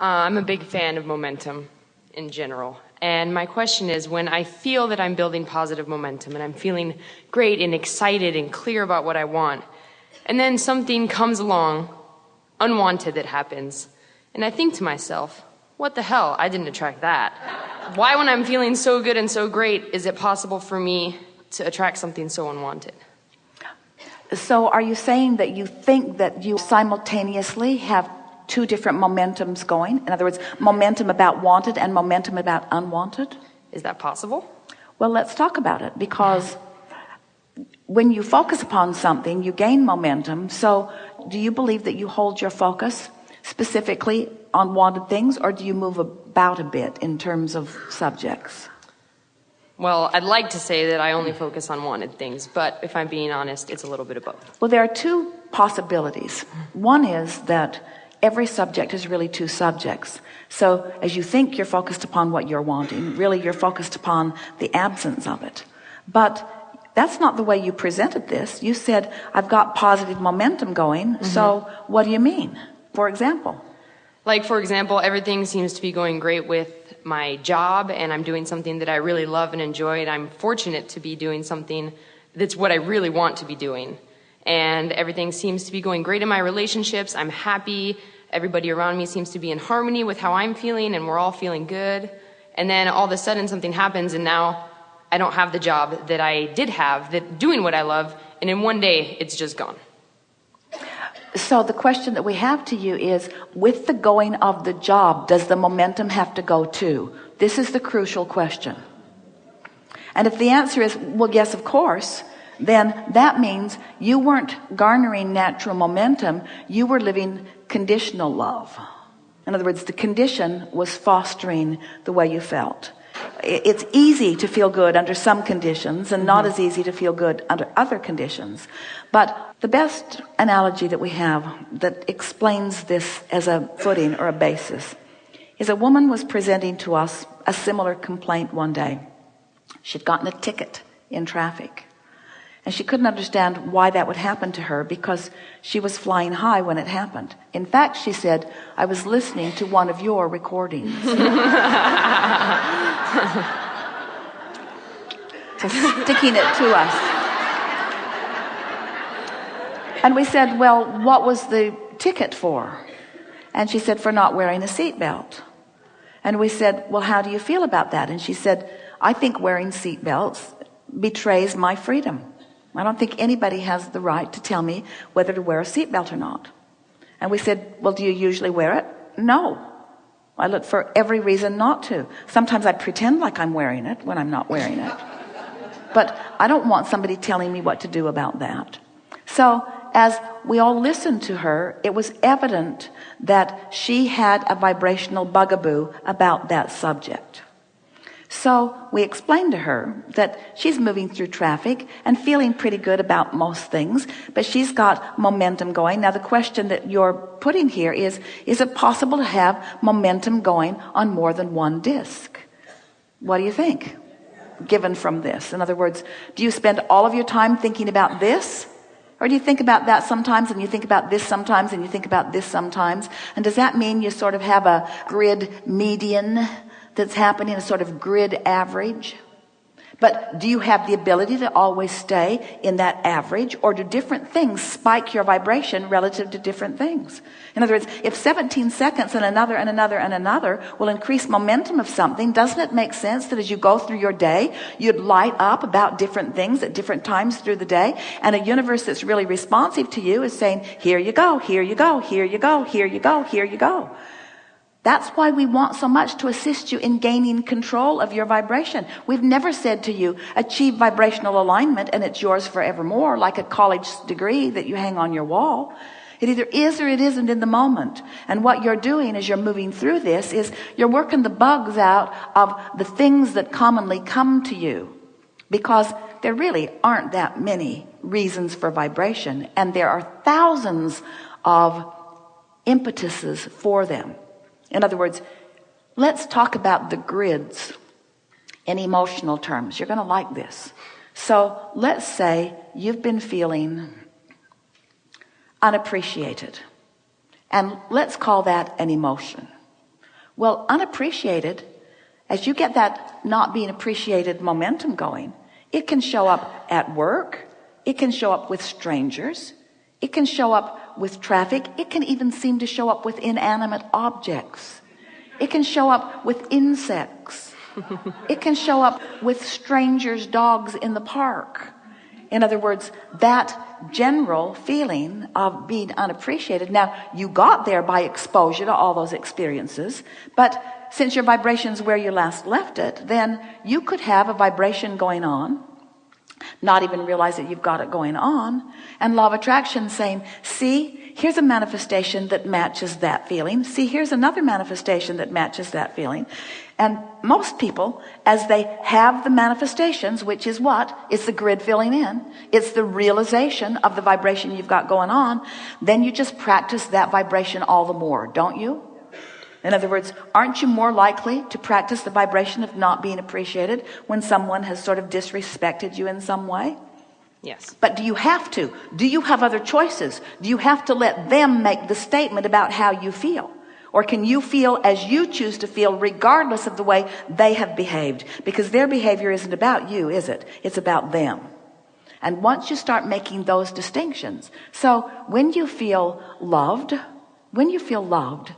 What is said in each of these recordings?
Uh, I'm a big fan of momentum in general. And my question is when I feel that I'm building positive momentum and I'm feeling great and excited and clear about what I want, and then something comes along, unwanted that happens, and I think to myself, what the hell? I didn't attract that. Why, when I'm feeling so good and so great, is it possible for me to attract something so unwanted? So, are you saying that you think that you simultaneously have two different momentums going. In other words momentum about wanted and momentum about unwanted. Is that possible? Well let's talk about it because when you focus upon something you gain momentum. So do you believe that you hold your focus specifically on wanted things or do you move about a bit in terms of subjects? Well I'd like to say that I only focus on wanted things but if I'm being honest it's a little bit of both. Well there are two possibilities. One is that every subject is really two subjects. So as you think you're focused upon what you're wanting. Really you're focused upon the absence of it. But that's not the way you presented this. You said I've got positive momentum going mm -hmm. so what do you mean? For example. Like for example everything seems to be going great with my job and I'm doing something that I really love and enjoy and I'm fortunate to be doing something that's what I really want to be doing. And everything seems to be going great in my relationships. I'm happy everybody around me seems to be in harmony with how I'm feeling and we're all feeling good. And then all of a sudden something happens and now I don't have the job that I did have that doing what I love. And in one day it's just gone. So the question that we have to you is with the going of the job, does the momentum have to go too? This is the crucial question. And if the answer is, well, yes, of course, then that means you weren't garnering natural momentum. You were living conditional love. In other words the condition was fostering the way you felt. It's easy to feel good under some conditions and not mm-hmm. as easy to feel good under other conditions. But the best analogy that we have that explains this as a footing or a basis is a woman was presenting to us a similar complaint one day. She'd gotten a ticket in traffic and she couldn't understand why that would happen to her because she was flying high when it happened. In fact, she said, I was listening to one of your recordings. sticking it to us. And we said, well, what was the ticket for? And she said, for not wearing a seatbelt. And we said, well, how do you feel about that? And she said, I think wearing seatbelts betrays my freedom. I don't think anybody has the right to tell me whether to wear a seatbelt or not. And we said, well, do you usually wear it? No. I look for every reason not to. Sometimes I pretend like I'm wearing it when I'm not wearing it. But I don't want somebody telling me what to do about that. So as we all listened to her, it was evident that she had a vibrational bugaboo about that subject. So we explained to her that she's moving through traffic and feeling pretty good about most things, but she's got momentum going. Now the question that you're putting here is, is it possible to have momentum going on more than one disc? What do you think? Given from this. In other words, do you spend all of your time thinking about this? Or do you think about that sometimes and you think about this sometimes and you think about this sometimes? And does that mean you sort of have a grid median that's happening, a sort of grid average. But do you have the ability to always stay in that average or do different things spike your vibration relative to different things? In other words, if 17 seconds and another and another and another will increase momentum of something, doesn't it make sense that as you go through your day, you'd light up about different things at different times through the day? And a universe that's really responsive to you is saying, here you go, here you go, here you go, here you go, here you go. That's why we want so much to assist you in gaining control of your vibration. We've never said to you, achieve vibrational alignment and it's yours forevermore, like a college degree that you hang on your wall. It either is or it isn't in the moment. And what you're doing as you're moving through this is you're working the bugs out of the things that commonly come to you because there really aren't that many reasons for vibration and there are thousands of impetuses for them. In other words, let's talk about the grids in emotional terms. You're going to like this. So let's say you've been feeling unappreciated. And let's call that an emotion. well unappreciated as you get that not being appreciated momentum going it can show up at work it can show up with strangers it can show up with traffic it can even seem to show up with inanimate objects. It can show up with insects. It can show up with strangers dogs in the park. In other words that general feeling of being unappreciated. Now you got there by exposure to all those experiences but since your vibrations where you last left it then you could have a vibration going on not even realize that you've got it going on. And law of attraction saying see here's a manifestation that matches that feeling. See here's another manifestation that matches that feeling. And most people as they have the manifestations which is what? It's the grid filling in. It's the realization of the vibration you've got going on. Then you just practice that vibration all the more don't you in other words aren't you more likely to practice the vibration of not being appreciated when someone has sort of disrespected you in some way? Yes. but do you have to? Do you have other choices? Do you have to let them make the statement about how you feel? Or can you feel as you choose to feel regardless of the way they have behaved? Because their behavior isn't about you is it? It's about them. And once you start making those distinctions so when you feel loved when you feel loved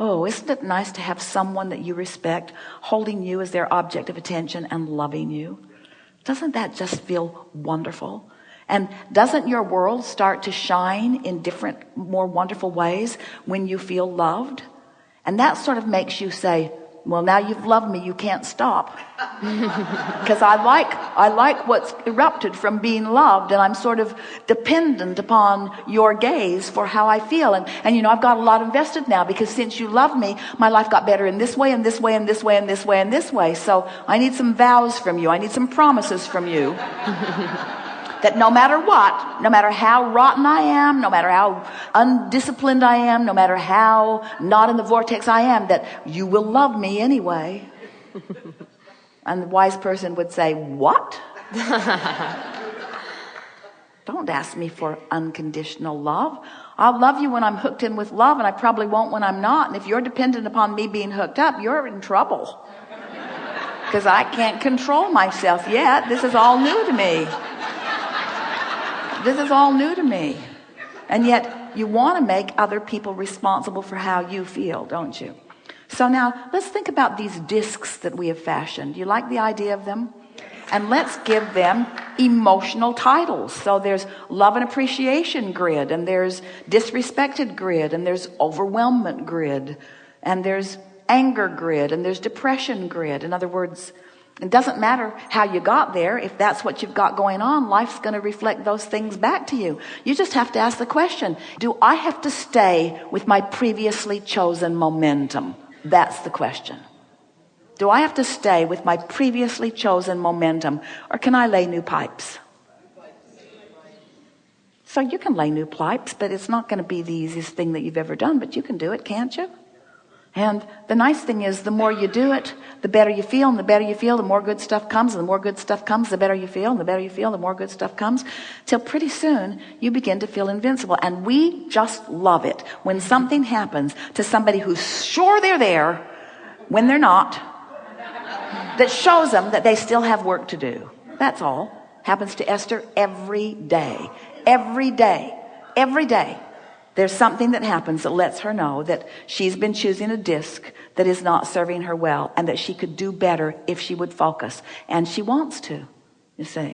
oh isn't it nice to have someone that you respect holding you as their object of attention and loving you? Doesn't that just feel wonderful? And doesn't your world start to shine in different more wonderful ways when you feel loved? And that sort of makes you say well now you've loved me you can't stop. Because I like I like what's erupted from being loved and I'm sort of dependent upon your gaze for how I feel. And and you know I've got a lot invested now because since you love me my life got better in this way and this way and this way and this way and this way. So I need some vows from you. I need some promises from you that no matter what, no matter how rotten I am, no matter how undisciplined I am, no matter how not in the vortex I am, that you will love me anyway. and the wise person would say, what? Don't ask me for unconditional love. I'll love you when I'm hooked in with love and I probably won't when I'm not. And if you're dependent upon me being hooked up, you're in trouble. Because I can't control myself yet. This is all new to me this is all new to me. And yet you want to make other people responsible for how you feel don't you? So now let's think about these discs that we have fashioned. You like the idea of them? And let's give them emotional titles. So there's love and appreciation grid and there's disrespected grid and there's overwhelmment grid and there's anger grid and there's depression grid. In other words it doesn't matter how you got there. If that's what you've got going on, life's going to reflect those things back to you. You just have to ask the question, do I have to stay with my previously chosen momentum? That's the question. Do I have to stay with my previously chosen momentum or can I lay new pipes? So you can lay new pipes, but it's not going to be the easiest thing that you've ever done, but you can do it, can't you? And the nice thing is the more you do it, the better you feel and the better you feel, the more good stuff comes and the more good stuff comes, the better you feel and the better you feel, the more good stuff comes till pretty soon you begin to feel invincible. And we just love it when something happens to somebody who's sure they're there when they're not, that shows them that they still have work to do. That's all. Happens to Esther every day, every day, every day. There's something that happens that lets her know that she's been choosing a disc that is not serving her well and that she could do better if she would focus. And she wants to, you see.